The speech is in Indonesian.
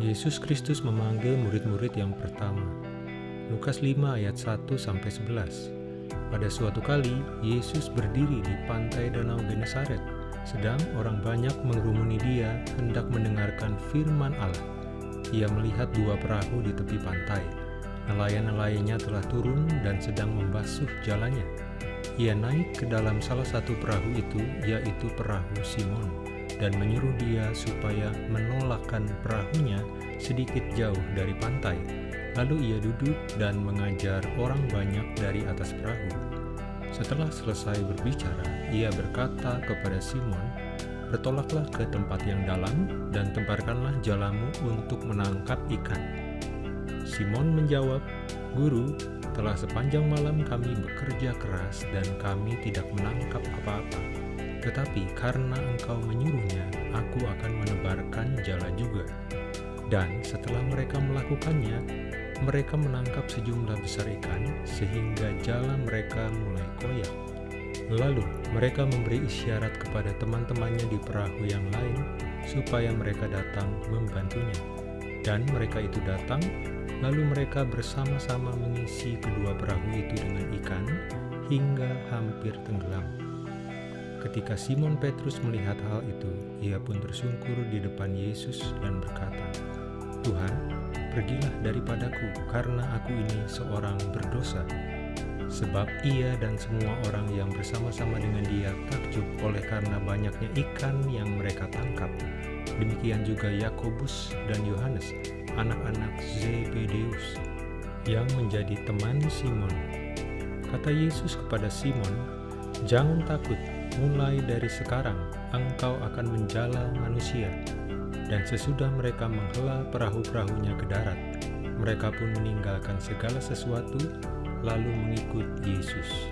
Yesus Kristus memanggil murid-murid yang pertama. Lukas 5 ayat 1 sampai 11. Pada suatu kali, Yesus berdiri di pantai Danau Genesaret, sedang orang banyak mengerumuni dia hendak mendengarkan firman Allah. Ia melihat dua perahu di tepi pantai. Nelayan-nelayannya telah turun dan sedang membasuh jalannya. Ia naik ke dalam salah satu perahu itu, yaitu perahu Simon dan menyuruh dia supaya menolakkan perahunya sedikit jauh dari pantai. Lalu ia duduk dan mengajar orang banyak dari atas perahu. Setelah selesai berbicara, ia berkata kepada Simon, Bertolaklah ke tempat yang dalam dan temparkanlah jalamu untuk menangkap ikan. Simon menjawab, Guru, telah sepanjang malam kami bekerja keras dan kami tidak menangkap apa-apa. Tetapi karena engkau menyuruhnya, aku akan menebarkan jala juga. Dan setelah mereka melakukannya, mereka menangkap sejumlah besar ikan, sehingga jala mereka mulai koyak. Lalu mereka memberi isyarat kepada teman-temannya di perahu yang lain, supaya mereka datang membantunya. Dan mereka itu datang, lalu mereka bersama-sama mengisi kedua perahu itu dengan ikan, hingga hampir tenggelam. Ketika Simon Petrus melihat hal itu, ia pun tersungkur di depan Yesus dan berkata, Tuhan, pergilah daripadaku karena aku ini seorang berdosa. Sebab ia dan semua orang yang bersama-sama dengan dia takjub oleh karena banyaknya ikan yang mereka tangkap. Demikian juga Yakobus dan Yohanes, anak-anak Zebedeus, yang menjadi teman Simon. Kata Yesus kepada Simon, Jangan takut, mulai dari sekarang engkau akan menjala manusia. Dan sesudah mereka menghela perahu-perahunya ke darat, mereka pun meninggalkan segala sesuatu, lalu mengikut Yesus.